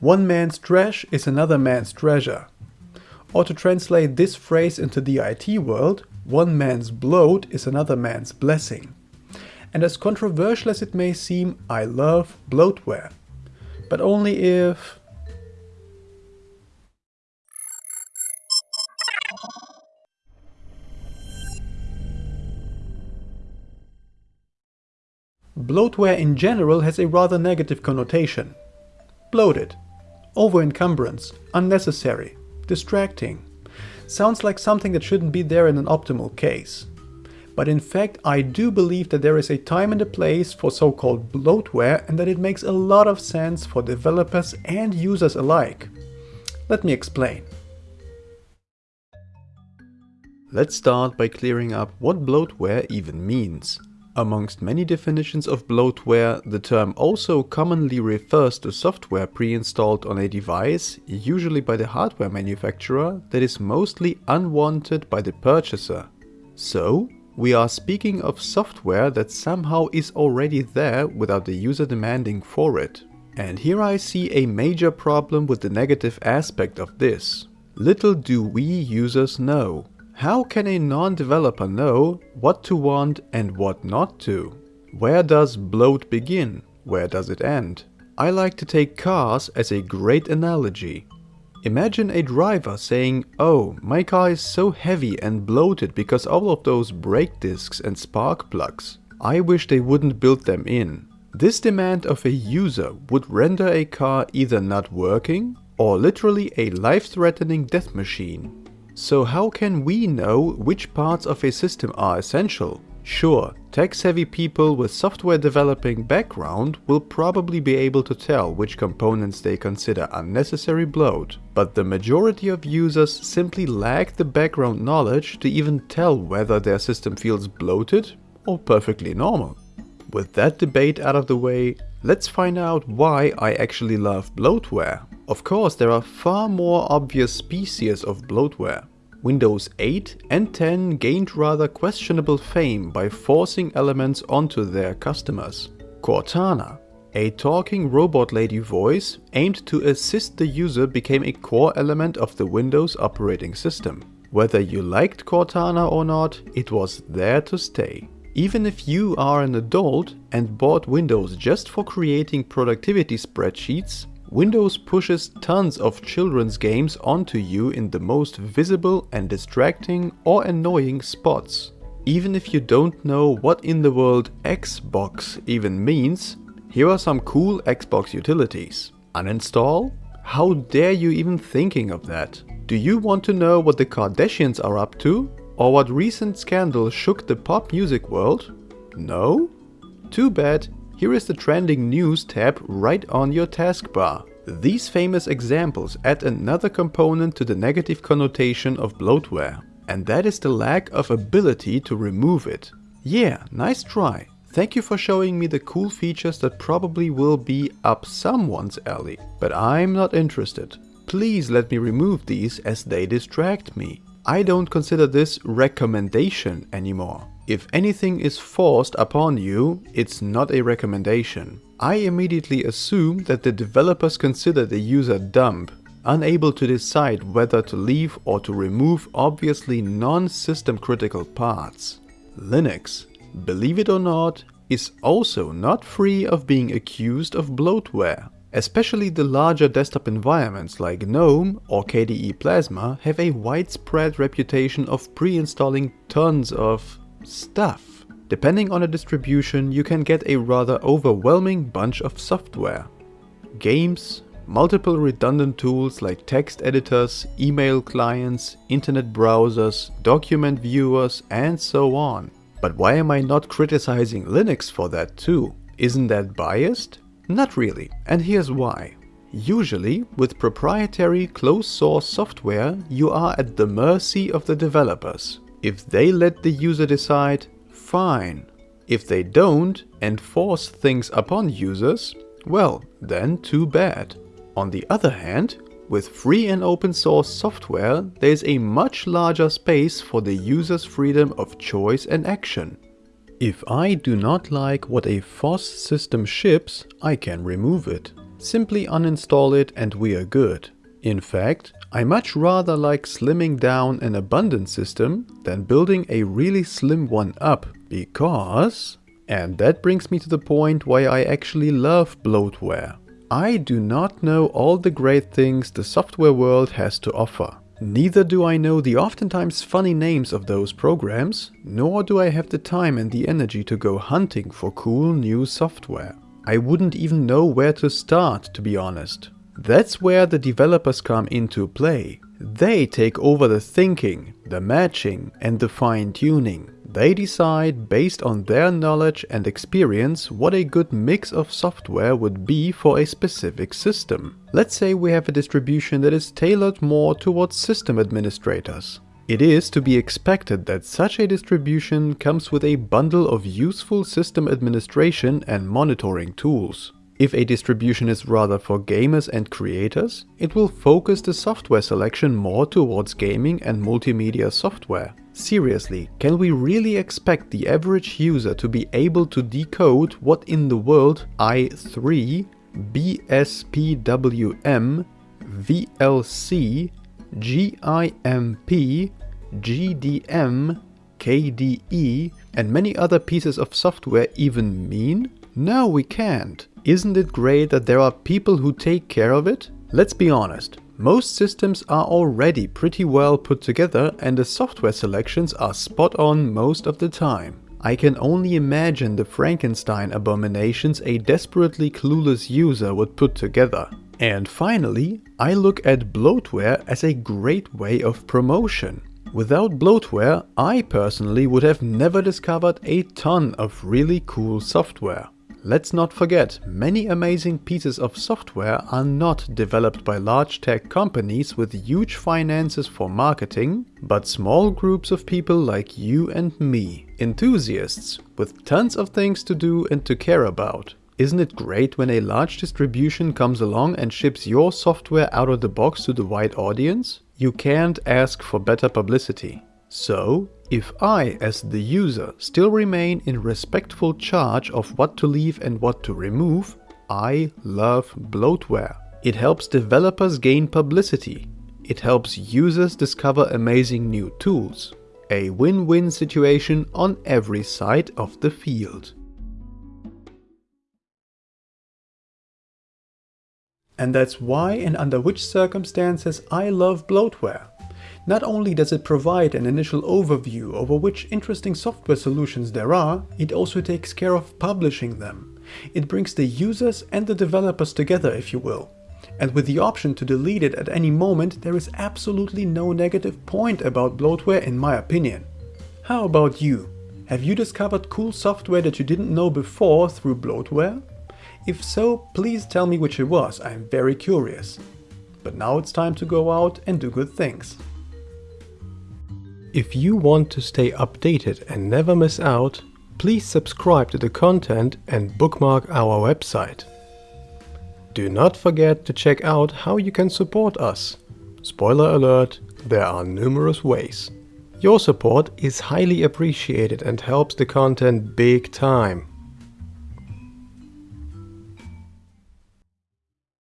One man's trash is another man's treasure. Or to translate this phrase into the IT world, one man's bloat is another man's blessing. And as controversial as it may seem, I love bloatware. But only if... Bloatware in general has a rather negative connotation. Bloated, over-encumbrance, unnecessary, distracting. Sounds like something that shouldn't be there in an optimal case. But in fact, I do believe that there is a time and a place for so-called bloatware and that it makes a lot of sense for developers and users alike. Let me explain. Let's start by clearing up what bloatware even means. Amongst many definitions of bloatware, the term also commonly refers to software pre-installed on a device, usually by the hardware manufacturer, that is mostly unwanted by the purchaser. So, we are speaking of software that somehow is already there without the user demanding for it. And here I see a major problem with the negative aspect of this. Little do we users know. How can a non-developer know what to want and what not to? Where does bloat begin? Where does it end? I like to take cars as a great analogy. Imagine a driver saying, oh, my car is so heavy and bloated because all of those brake discs and spark plugs. I wish they wouldn't build them in. This demand of a user would render a car either not working or literally a life-threatening death machine. So how can we know which parts of a system are essential? Sure, tech-savvy people with software developing background will probably be able to tell which components they consider unnecessary bloat, but the majority of users simply lack the background knowledge to even tell whether their system feels bloated or perfectly normal. With that debate out of the way, let's find out why I actually love bloatware. Of course, there are far more obvious species of bloatware. Windows 8 and 10 gained rather questionable fame by forcing elements onto their customers. Cortana, a talking robot lady voice aimed to assist the user became a core element of the Windows operating system. Whether you liked Cortana or not, it was there to stay. Even if you are an adult and bought Windows just for creating productivity spreadsheets, Windows pushes tons of children's games onto you in the most visible and distracting or annoying spots. Even if you don't know what in the world Xbox even means, here are some cool Xbox utilities. Uninstall? How dare you even thinking of that? Do you want to know what the Kardashians are up to? Or what recent scandal shook the pop music world? No? Too bad, here is the trending news tab right on your taskbar. These famous examples add another component to the negative connotation of bloatware, and that is the lack of ability to remove it. Yeah, nice try. Thank you for showing me the cool features that probably will be up someone's alley, but I'm not interested. Please let me remove these as they distract me. I don't consider this recommendation anymore. If anything is forced upon you, it's not a recommendation. I immediately assume that the developers consider the user dumb, unable to decide whether to leave or to remove obviously non-system critical parts. Linux, believe it or not, is also not free of being accused of bloatware. Especially the larger desktop environments like GNOME or KDE Plasma have a widespread reputation of pre-installing tons of stuff. Depending on a distribution, you can get a rather overwhelming bunch of software. Games, multiple redundant tools like text editors, email clients, internet browsers, document viewers, and so on. But why am I not criticizing Linux for that too? Isn't that biased? Not really, and here's why. Usually, with proprietary closed source software, you are at the mercy of the developers. If they let the user decide, fine. If they don't and force things upon users, well, then too bad. On the other hand, with free and open source software, there is a much larger space for the user's freedom of choice and action. If I do not like what a FOSS system ships, I can remove it. simply uninstall it and we are good. In fact, I much rather like slimming down an abundant system than building a really slim one up because... And that brings me to the point why I actually love bloatware. I do not know all the great things the software world has to offer. Neither do I know the oftentimes funny names of those programs, nor do I have the time and the energy to go hunting for cool new software. I wouldn't even know where to start, to be honest. That's where the developers come into play. They take over the thinking, the matching and the fine tuning. They decide based on their knowledge and experience what a good mix of software would be for a specific system. Let's say we have a distribution that is tailored more towards system administrators. It is to be expected that such a distribution comes with a bundle of useful system administration and monitoring tools. If a distribution is rather for gamers and creators, it will focus the software selection more towards gaming and multimedia software. Seriously, can we really expect the average user to be able to decode what in the world i3, BSPWM, VLC, GIMP, GDM, KDE and many other pieces of software even mean? No, we can't. Isn't it great that there are people who take care of it? Let's be honest, most systems are already pretty well put together and the software selections are spot on most of the time. I can only imagine the Frankenstein abominations a desperately clueless user would put together. And finally, I look at bloatware as a great way of promotion. Without bloatware, I personally would have never discovered a ton of really cool software. Let's not forget, many amazing pieces of software are not developed by large tech companies with huge finances for marketing, but small groups of people like you and me, enthusiasts with tons of things to do and to care about. Isn't it great when a large distribution comes along and ships your software out of the box to the wide audience? You can't ask for better publicity. So, if I, as the user, still remain in respectful charge of what to leave and what to remove, I love bloatware. It helps developers gain publicity. It helps users discover amazing new tools. A win-win situation on every side of the field. And that's why and under which circumstances I love bloatware. Not only does it provide an initial overview over which interesting software solutions there are, it also takes care of publishing them. It brings the users and the developers together, if you will. And with the option to delete it at any moment, there is absolutely no negative point about bloatware in my opinion. How about you? Have you discovered cool software that you didn't know before through bloatware? If so, please tell me which it was, I'm very curious. But now it's time to go out and do good things. If you want to stay updated and never miss out, please subscribe to the content and bookmark our website. Do not forget to check out how you can support us. Spoiler alert, there are numerous ways. Your support is highly appreciated and helps the content big time.